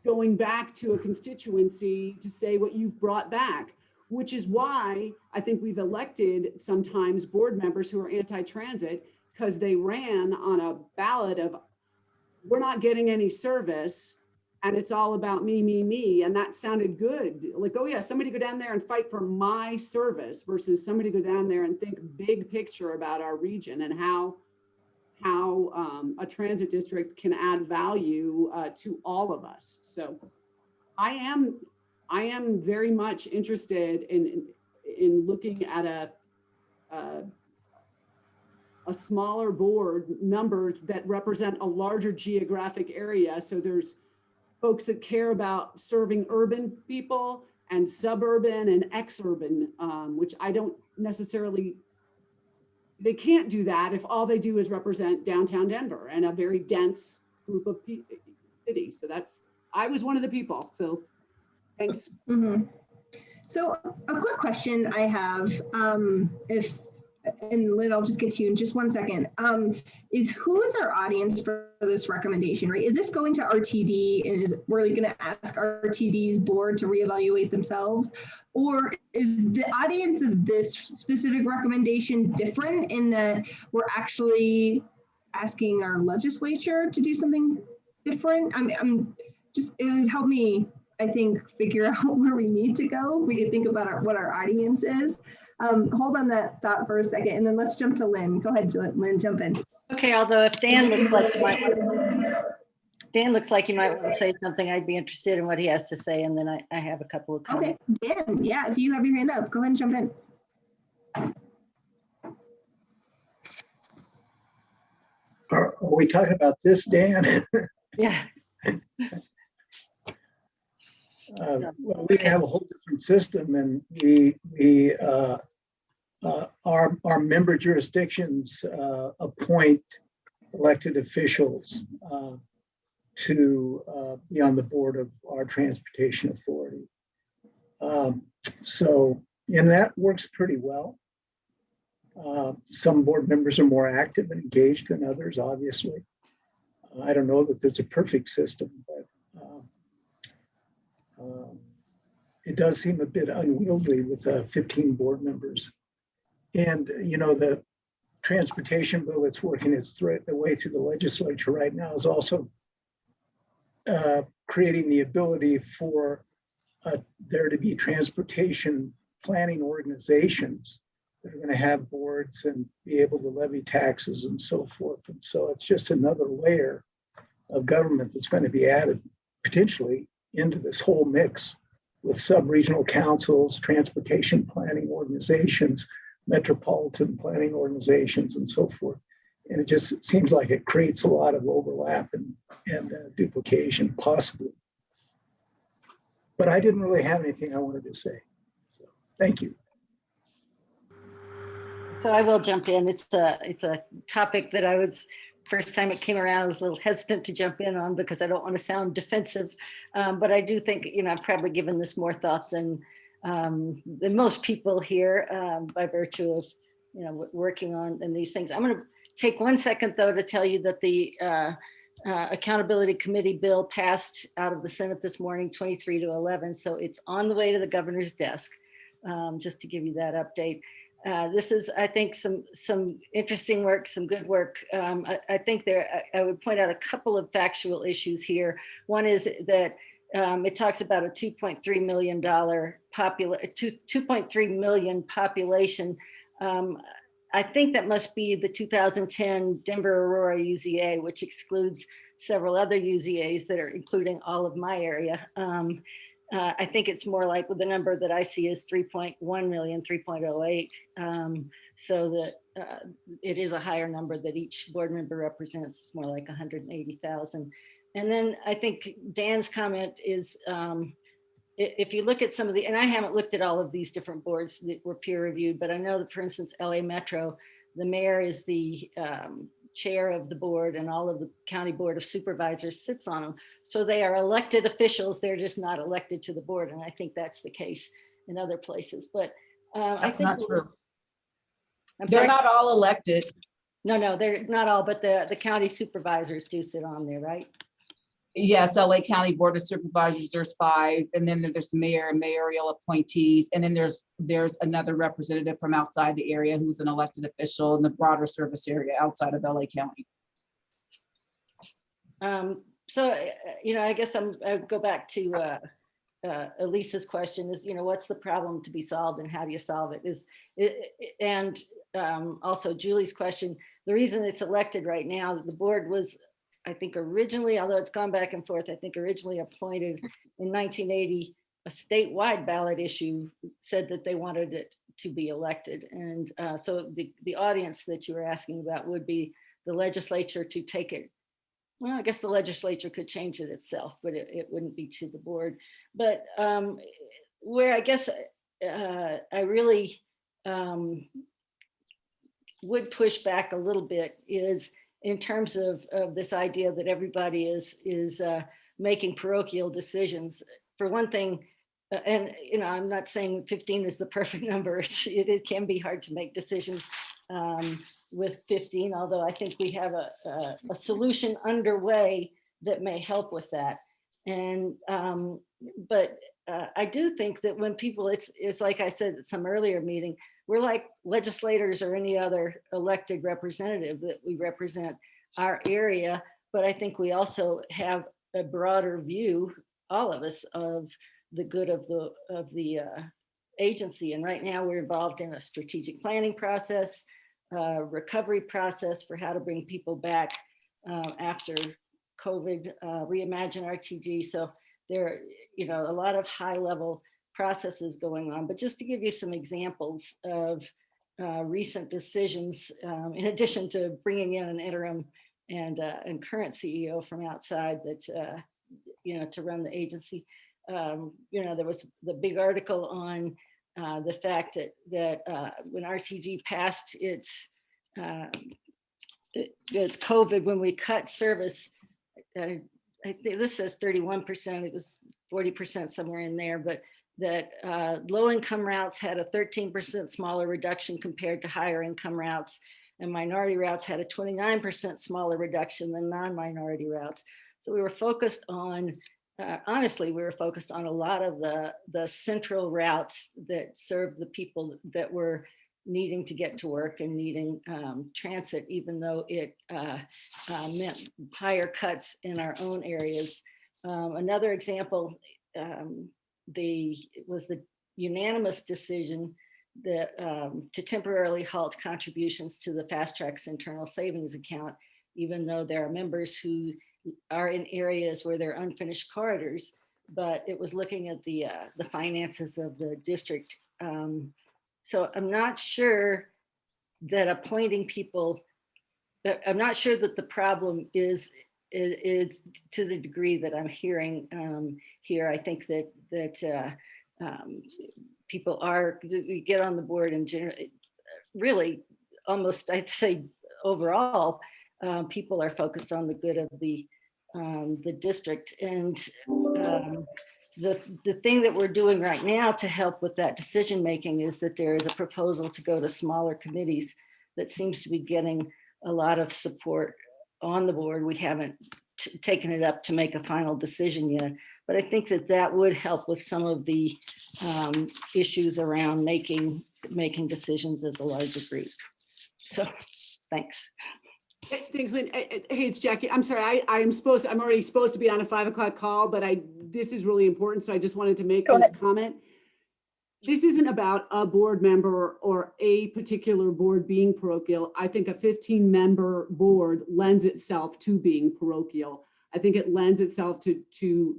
going back to a constituency to say what you've brought back, which is why I think we've elected sometimes board members who are anti-transit because they ran on a ballot of, we're not getting any service and it's all about me, me, me. And that sounded good. Like, oh yeah, somebody go down there and fight for my service versus somebody go down there and think big picture about our region and how how um, a transit district can add value uh, to all of us. So I am I am very much interested in in, in looking at a, a a smaller board numbers that represent a larger geographic area. So there's folks that care about serving urban people and suburban and exurban, um, which I don't necessarily, they can't do that if all they do is represent downtown Denver and a very dense group of cities. So that's, I was one of the people, so thanks. Mhm. So a quick question I have, um, if, and Lynn, I'll just get to you in just one second, um, is who is our audience for this recommendation, right? Is this going to RTD and is, we're gonna ask RTD's board to reevaluate themselves? Or is the audience of this specific recommendation different in that we're actually asking our legislature to do something different? I'm, I'm just, it would help me I think, figure out where we need to go. We could think about our, what our audience is. Um, hold on that thought for a second, and then let's jump to Lynn. Go ahead, Lynn, jump in. Okay, although if Dan looks like he might, Dan looks like he might want to say something, I'd be interested in what he has to say, and then I, I have a couple of comments. Okay. Dan, yeah, if you have your hand up, go ahead and jump in. Are are we talking about this, Dan? Yeah, Uh, Well, we have a whole different system and we, we, uh, uh, our, our member jurisdictions uh, appoint elected officials uh, to uh, be on the board of our transportation authority. Um, So, and that works pretty well. Uh, Some board members are more active and engaged than others, obviously. I don't know that there's a perfect system, but uh, It does seem a bit unwieldy with uh, 15 board members. And, you know, the transportation bill that's working its thre- the way through the legislature right now is also uh, creating the ability for uh, there to be transportation planning organizations that are going to have boards and be able to levy taxes and so forth. And so it's just another layer of government that's going to be added potentially into this whole mix with sub-regional councils, transportation planning organizations, metropolitan planning organizations and so forth. And it just seems like it creates a lot of overlap and, and uh, duplication possibly. But I didn't really have anything I wanted to say. So, Thank you. So I will jump in. It's a, it's a topic that I was, first time it came around, I was a little hesitant to jump in on because I don't want to sound defensive. Um, but I do think, you know, I've probably given this more thought than, um, than most people here um, by virtue of, you know, working on these things. I'm going to take one second though to tell you that the uh, uh, Accountability Committee bill passed out of the Senate this morning, 23 to 11. So it's on the way to the governor's desk, um, just to give you that update. Uh, this is, I think, some some interesting work, some good work. Um, I, I think there, I, I would point out a couple of factual issues here. One is that um, it talks about a 2.3 million dollar popula, 2.3 million population. Um, I think that must be the 2010 Denver Aurora UZA, which excludes several other UZAs that are including all of my area. Um, uh, I think it's more like the number that I see is 3.1 million, 3.08. Um, so that uh, it is a higher number that each board member represents. It's more like 180,000. And then I think Dan's comment is um, if you look at some of the, and I haven't looked at all of these different boards that were peer reviewed, but I know that for instance, LA Metro, the mayor is the um, chair of the board and all of the county board of supervisors sits on them. So they are elected officials, they're just not elected to the board. And I think that's the case in other places, but. uh, I That's think not true. I'm They're sorry, not all elected. no, no, they're not all, but the, the county supervisors do sit on there, right? Yes, LA County Board of Supervisors, there's five, and then there's the mayor and mayoral appointees, and then there's, there's another representative from outside the area who's an elected official in the broader service area outside of LA County. Um, so, uh, you know, I guess I'm, I go back to, uh, uh, Elisa's question is, you know, what's the problem to be solved and how do you solve it is, it, and, um, also Julie's question, the reason it's elected right now, the board was, I think originally, although it's gone back and forth, I think originally appointed in nineteen eighty, a statewide ballot issue said that they wanted it to be elected. And, uh, so the, the audience that you were asking about would be the legislature to take it well, I guess the legislature could change it itself, but it, it wouldn't be to the board. But um, where I guess uh, I really um, would push back a little bit is in terms of, of this idea that everybody is is uh, making parochial decisions. For one thing, uh, and you know, I'm not saying 15 is the perfect number. It's, it, it can be hard to make decisions um, with 15, although I think we have a, a, a solution underway that may help with that. And, um, but uh, I do think that when people, it's, it's like I said at some earlier meeting, we're like legislators or any other elected representative that we represent our area. But I think we also have a broader view, all of us, of the good of the, of the uh, agency. And right now we're involved in a strategic planning process, uh, recovery process for how to bring people back uh, after COVID, uh, reimagine RTD. So there, you know, a lot of high level processes going on. But just to give you some examples of uh, recent decisions, um, in addition to bringing in an interim and, uh, and current CEO from outside that, uh, you know, to run the agency. Um, you know, there was the big article on uh, the fact that that uh, when RTD passed its um, it- its COVID, when we cut service, uh, I think this says 31%, it was 40% somewhere in there, but that uh, low income routes had a 13% smaller reduction compared to higher income routes. And minority routes had a 29% smaller reduction than non-minority routes. So we were focused on uh, honestly, we were focused on a lot of the, the central routes that served the people that were needing to get to work and needing um, transit, even though it uh, uh, meant higher cuts in our own areas. Um, another example, um, the was the unanimous decision the, um, to temporarily halt contributions to the FasTracks internal savings account, even though there are members who are in areas where there are unfinished corridors, but it was looking at the, uh, the finances of the district. Um, So I'm not sure that appointing people, I'm not sure that the problem is, is, is to the degree that I'm hearing um, here. I think that, that uh, um, people are, we get on the board and generally, really, almost, I'd say overall, um, people are focused on the good of the, um, the district. And um, the, the thing that we're doing right now to help with that decision making is that there is a proposal to go to smaller committees that seems to be getting a lot of support on the board. We haven't taken it up to make a final decision yet, but I think that that would help with some of the um, issues around making, making decisions as a larger group. So, thanks. Thanks, Lynn. Hey, it's Jackie. I'm sorry, I, I am supposed, I'm already supposed to be on a five o'clock call, but I, this is really important, so I just wanted to make Go this comment. This isn't about a board member or a particular board being parochial. I think a fifteen member board lends itself to being parochial. I think it lends itself to, to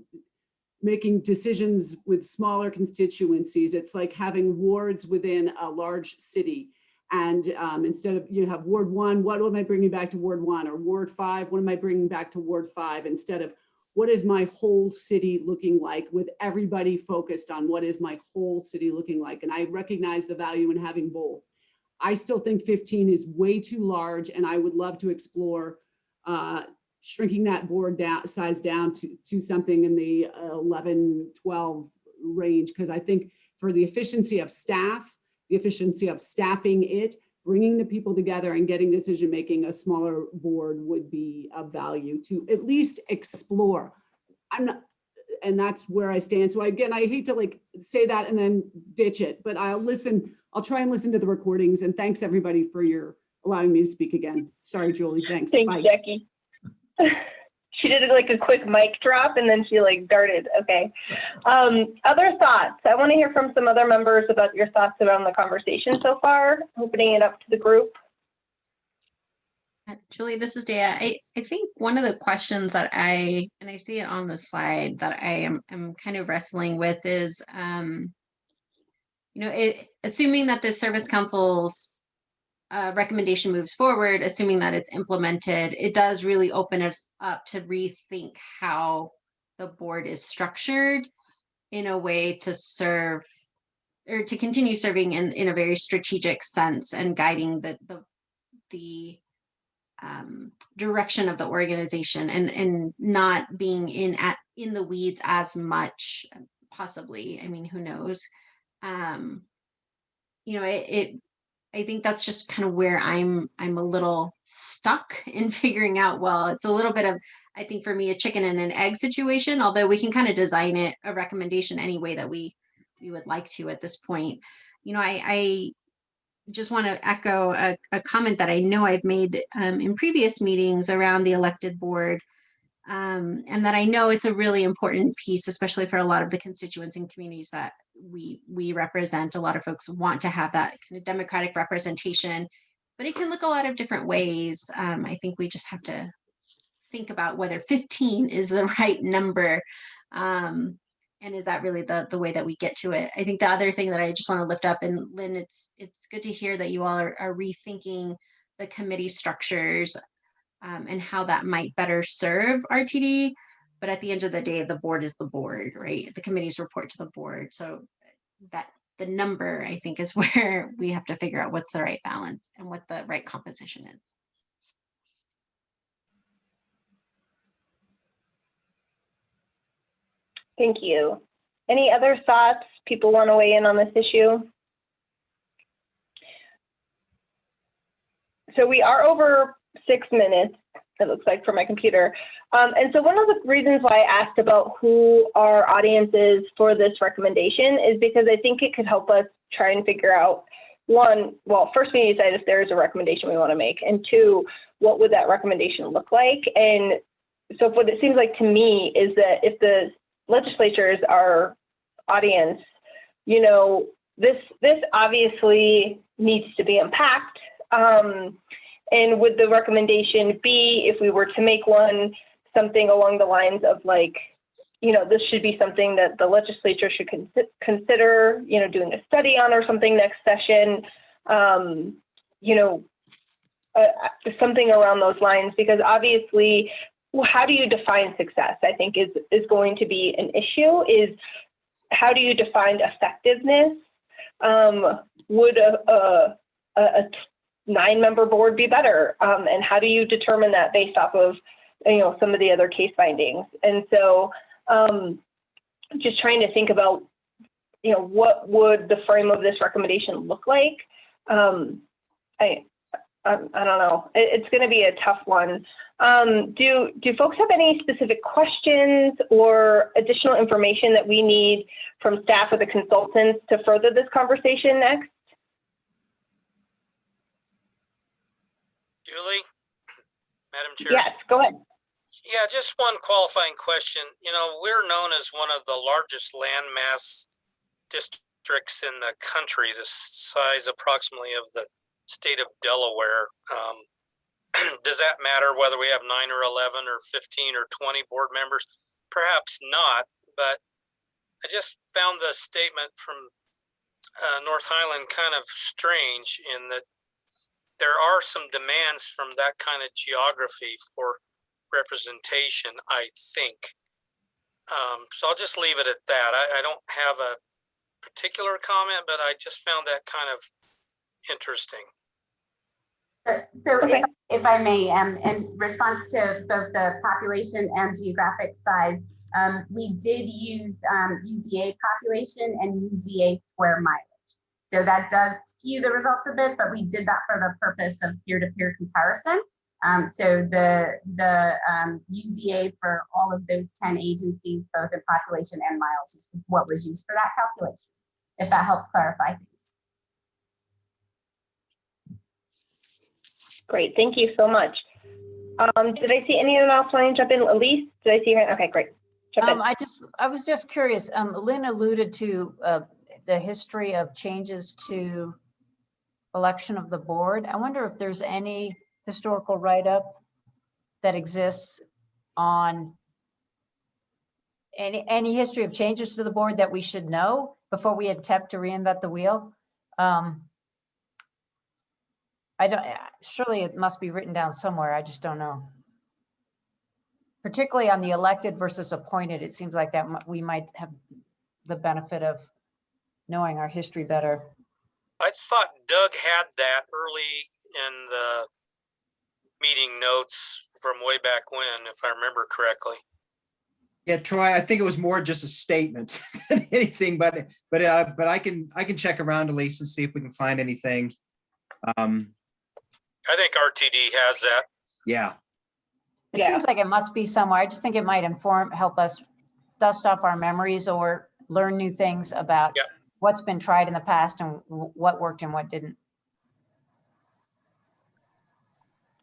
making decisions with smaller constituencies. It's like having wards within a large city. And um, instead of, you have Ward one, what am I bringing back to Ward one? Or Ward five, what am I bringing back to Ward five? Instead of, what is my whole city looking like with everybody focused on what is my whole city looking like? And I recognize the value in having both. I still think 15 is way too large and I would love to explore uh, shrinking that board down, size down to, to something in the uh, 11, 12 range. Because I think for the efficiency of staff, the efficiency of staffing it, bringing the people together and getting decision-making, a smaller board would be of value to at least explore. I'm not, and that's where I stand. So again, I hate to like say that and then ditch it, but I'll listen, I'll try and listen to the recordings and thanks everybody for your allowing me to speak again. Sorry, Julie, thanks. Thanks, Bye. Jackie. She did like a quick mic drop and then she like darted. Okay. Um, other thoughts? I want to hear from some other members about your thoughts around the conversation so far, opening it up to the group. Julie, this is Dea. I, I think one of the questions that I, and I see it on the slide that I am, am kind of wrestling with is, um, you know, it, assuming that the service council's uh, recommendation moves forward, assuming that it's implemented, it does really open us up to rethink how the board is structured in a way to serve or to continue serving in, in a very strategic sense and guiding the, the, the um, direction of the organization and, and not being in at, in the weeds as much, possibly, I mean, who knows? Um, you know, it, it, I think that's just kind of where I'm, I'm a little stuck in figuring out, well, it's a little bit of, I think for me, a chicken and an egg situation, although we can kind of design it, a recommendation any way that we, we would like to at this point. You know, I, I just want to echo a, a comment that I know I've made um, in previous meetings around the elected board. Um, and that I know it's a really important piece, especially for a lot of the constituents and communities that we we represent. A lot of folks want to have that kind of democratic representation, but it can look a lot of different ways. Um, I think we just have to think about whether 15 is the right number. Um, and is that really the the way that we get to it i think the other thing that i just want to lift up and lynn it's it's good to hear that you all are, are rethinking the committee structures um, and how that might better serve rtd but at the end of the day the board is the board right the committees report to the board so that the number i think is where we have to figure out what's the right balance and what the right composition is Thank you. Any other thoughts? People want to weigh in on this issue? So we are over six minutes, it looks like for my computer. Um, and so one of the reasons why I asked about who our audience is for this recommendation is because I think it could help us try and figure out one, well, first we need to decide if there is a recommendation we want to make, and two, what would that recommendation look like? And so what it seems like to me is that if the legislature is our audience, you know, this, this obviously needs to be unpacked. Um, and would the recommendation be, if we were to make one, something along the lines of like, you know, this should be something that the legislature should consi- consider, you know, doing a study on or something next session. Um, you know, uh, uh, something around those lines, because obviously, how do you define success? I think is is going to be an issue. Is how do you define effectiveness? Um, would a, a, a, a nine-member board be better? Um, and how do you determine that based off of you know some of the other case findings? And so, um, just trying to think about you know what would the frame of this recommendation look like? Um, I, I I don't know. It, it's going to be a tough one. Um, do do folks have any specific questions or additional information that we need from staff or the consultants to further this conversation next? Julie? Madam Chair? Yes, go ahead. Yeah, just one qualifying question. You know, we're known as one of the largest landmass districts in the country, the size approximately of the state of Delaware. Um, does that matter whether we have nine or 11 or 15 or 20 board members? Perhaps not, but I just found the statement from uh, North Highland kind of strange in that there are some demands from that kind of geography for representation, I think. Um, so I'll just leave it at that. I, I don't have a particular comment, but I just found that kind of interesting. So- So Okay. if, if I may, um, in response to both the population and geographic size, um, we did use, um, UZA population and UZA square mileage. So that does skew the results a bit, but we did that for the purpose of peer-to-peer comparison. Um, so the, the, um, UZA for all of those ten agencies, both in population and miles is what was used for that calculation. If that helps clarify things. Great, thank you so much. Um, did I see anyone else wanting to jump in? Elise, did I see her? Okay, great. Um, I just, I was just curious, um, Lynn alluded to, uh, the history of changes to election of the board. I wonder if there's any historical write-up that exists on any, any history of changes to the board that we should know before we attempt to reinvent the wheel? Um, I don't, surely it must be written down somewhere. I just don't know particularly on the elected versus appointed, it seems like that we might have the benefit of knowing our history better. I thought Doug had that early in the meeting notes from way back when, if I remember correctly. Yeah, Troy, I think it was more just a statement than anything, but, but, uh, but I can, I can check around Elise and see if we can find anything. Um, I think RTD has that. yeah, It Yeah. seems like it must be somewhere. I just think it might inform, help us dust off our memories or learn new things about Yep. What's been tried in the past and what worked and what didn't.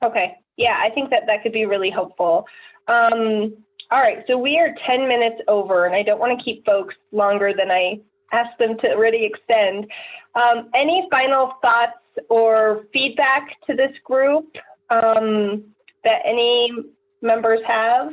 Okay, yeah, I think that that could be really helpful. Um, all right, so we are 10 minutes over, and I don't want to keep folks longer than I asked them to already extend. Um, any final thoughts or feedback to this group um, that any members have?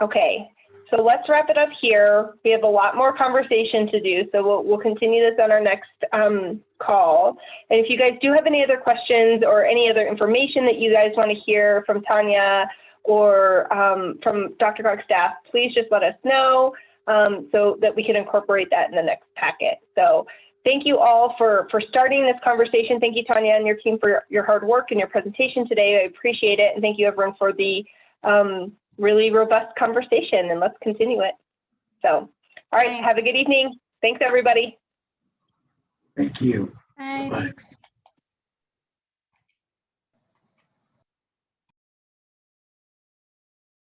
Okay, so let's wrap it up here. We have a lot more conversation to do, so we'll, we'll continue this on our next um, call. And if you guys do have any other questions or any other information that you guys want to hear from Tanya or um, from DRCOG's staff, please just let us know um, so that we can incorporate that in the next packet. So thank you all for, for starting this conversation. Thank you, Tanya, and your team for your, your hard work and your presentation today. I appreciate it. And thank you, everyone, for the um, really robust conversation. And let's continue it. So, all right, Thanks. have a good evening. Thanks, everybody. Thank you. Hi, Bye. thanks.